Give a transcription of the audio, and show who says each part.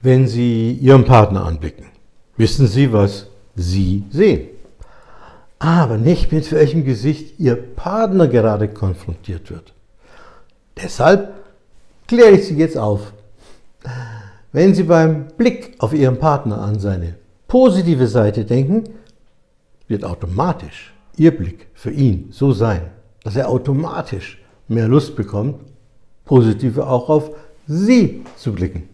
Speaker 1: Wenn Sie Ihren Partner anblicken, wissen Sie, was Sie sehen. Aber nicht mit welchem Gesicht Ihr Partner gerade konfrontiert wird. Deshalb kläre ich Sie jetzt auf. Wenn Sie beim Blick auf Ihren Partner an seine positive Seite denken, wird automatisch Ihr Blick für ihn so sein, dass er automatisch mehr Lust bekommt, positive auch auf Sie zu blicken.